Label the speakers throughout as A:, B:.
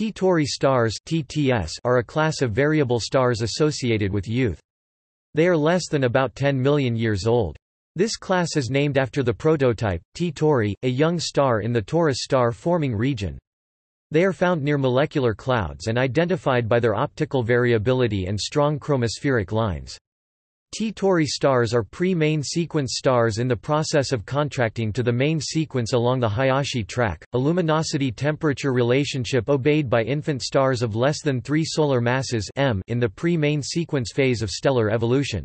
A: T-Tauri stars are a class of variable stars associated with youth. They are less than about 10 million years old. This class is named after the prototype, T-Tauri, a young star in the Taurus star-forming region. They are found near molecular clouds and identified by their optical variability and strong chromospheric lines. T-Tauri stars are pre-main sequence stars in the process of contracting to the main sequence along the Hayashi track, a luminosity-temperature relationship obeyed by infant stars of less than 3 solar masses m in the pre-main sequence phase of stellar evolution.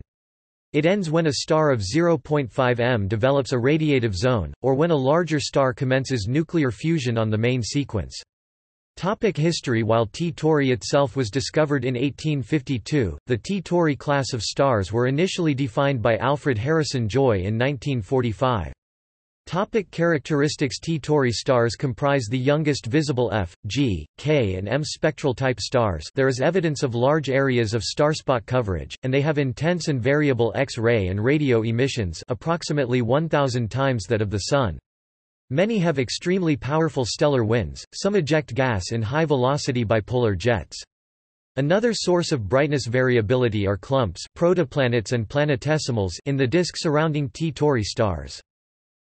A: It ends when a star of 0.5 m develops a radiative zone, or when a larger star commences nuclear fusion on the main sequence. Topic history While T Tauri itself was discovered in 1852, the T Tauri class of stars were initially defined by Alfred Harrison Joy in 1945. Topic characteristics T Tauri stars comprise the youngest visible F, G, K and M spectral type stars there is evidence of large areas of starspot coverage, and they have intense and variable X-ray and radio emissions approximately 1,000 times that of the Sun. Many have extremely powerful stellar winds, some eject gas in high-velocity bipolar jets. Another source of brightness variability are clumps protoplanets and planetesimals in the disk surrounding T Tauri stars.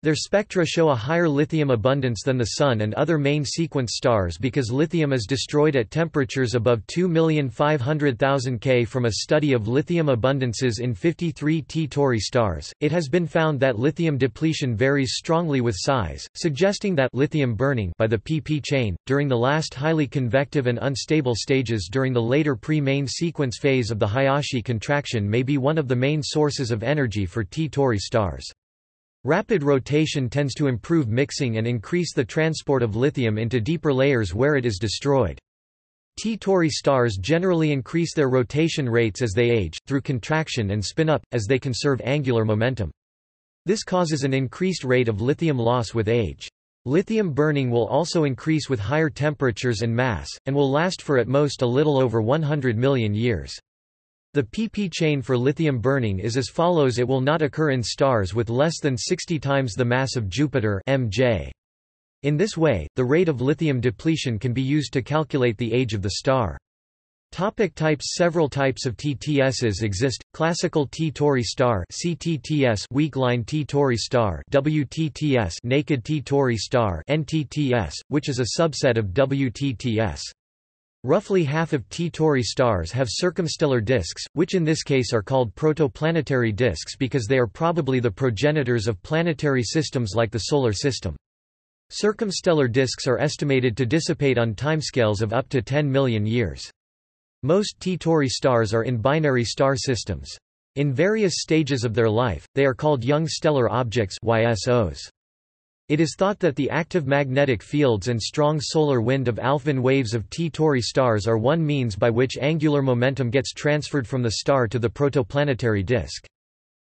A: Their spectra show a higher lithium abundance than the Sun and other main sequence stars because lithium is destroyed at temperatures above 2,500,000 K. From a study of lithium abundances in 53 T Tauri stars, it has been found that lithium depletion varies strongly with size, suggesting that lithium burning by the PP chain, during the last highly convective and unstable stages during the later pre-main sequence phase of the Hayashi contraction may be one of the main sources of energy for T Tauri stars. Rapid rotation tends to improve mixing and increase the transport of lithium into deeper layers where it is destroyed. T Tauri stars generally increase their rotation rates as they age, through contraction and spin up, as they conserve angular momentum. This causes an increased rate of lithium loss with age. Lithium burning will also increase with higher temperatures and mass, and will last for at most a little over 100 million years. The pp chain for lithium burning is as follows it will not occur in stars with less than 60 times the mass of Jupiter MJ. In this way, the rate of lithium depletion can be used to calculate the age of the star. Topic types Several types of TTSs exist, classical T Tauri star CTTS weak line T Tauri star WTTS naked T Tauri star NTTS, which is a subset of WTTS. Roughly half of T Tauri stars have circumstellar disks, which in this case are called protoplanetary disks because they are probably the progenitors of planetary systems like the Solar System. Circumstellar disks are estimated to dissipate on timescales of up to 10 million years. Most T Tauri stars are in binary star systems. In various stages of their life, they are called young stellar objects YSOs. It is thought that the active magnetic fields and strong solar wind of Alfvén waves of T Tauri stars are one means by which angular momentum gets transferred from the star to the protoplanetary disk.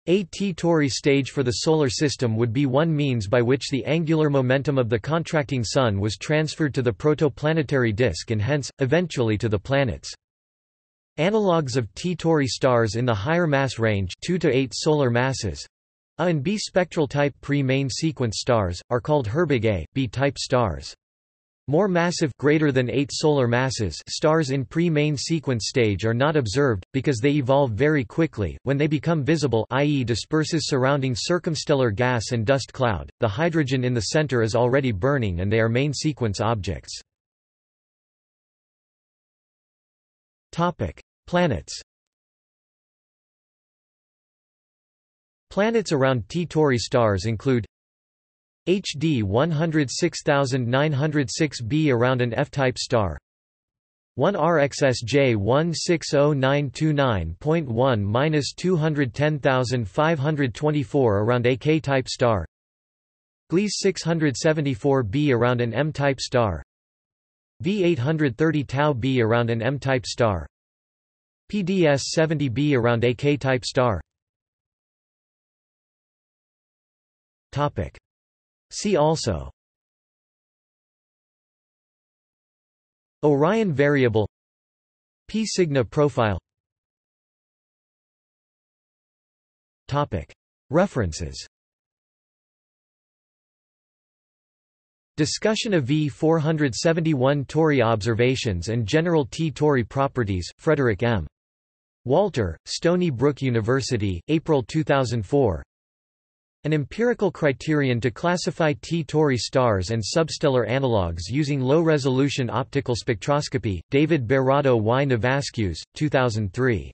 A: A T Tauri stage for the Solar System would be one means by which the angular momentum of the contracting Sun was transferred to the protoplanetary disk and hence, eventually to the planets. Analogues of T Tauri stars in the higher mass range 2 to 8 solar masses a and B spectral type pre-main sequence stars, are called Herbig A, B-type stars. More massive greater than 8 solar masses stars in pre-main sequence stage are not observed, because they evolve very quickly, when they become visible i.e. disperses surrounding circumstellar gas and dust cloud, the hydrogen in the center is already burning and they are main sequence objects. Planets Planets around T Tauri stars include HD 106906b around an F-type star. 1 RXSJ 160929.1-210524 around a K-type star. Gliese 674b around an M-type star. V830 Tau b around an M-type star. PDS 70b around a K-type star Topic. See also Orion variable P Cygni profile Topic. References Discussion of V471 Tauri observations and general T Tauri properties, Frederick M. Walter, Stony Brook University, April 2004 An empirical criterion to classify T Tauri stars and substellar analogues using low-resolution optical spectroscopy, David Barrado y Navascues, 2003.